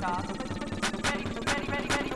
stop. Ready, ready, ready, ready